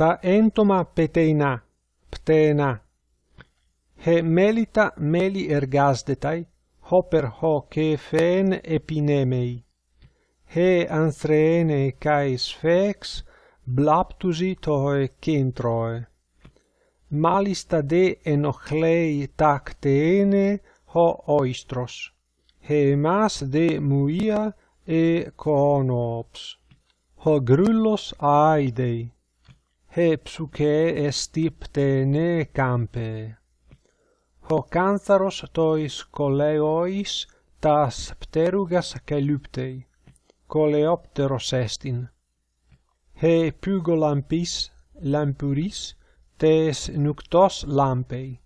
ta entoma peteina, ptena. He melita meli ergasdetai, hoper ho kefeen epinemei. He anthreene kai sfex, blaptusi toe kentroe. Malista de enochlei tacteene ho oistros. He mas de muia e conops. Ho grullos aidei he psuke estiptene campe. Ho cantharos tois coleois tas pterugas caeluptei coleopteros estin. He pugolampis lampuris tes nuctos lampei.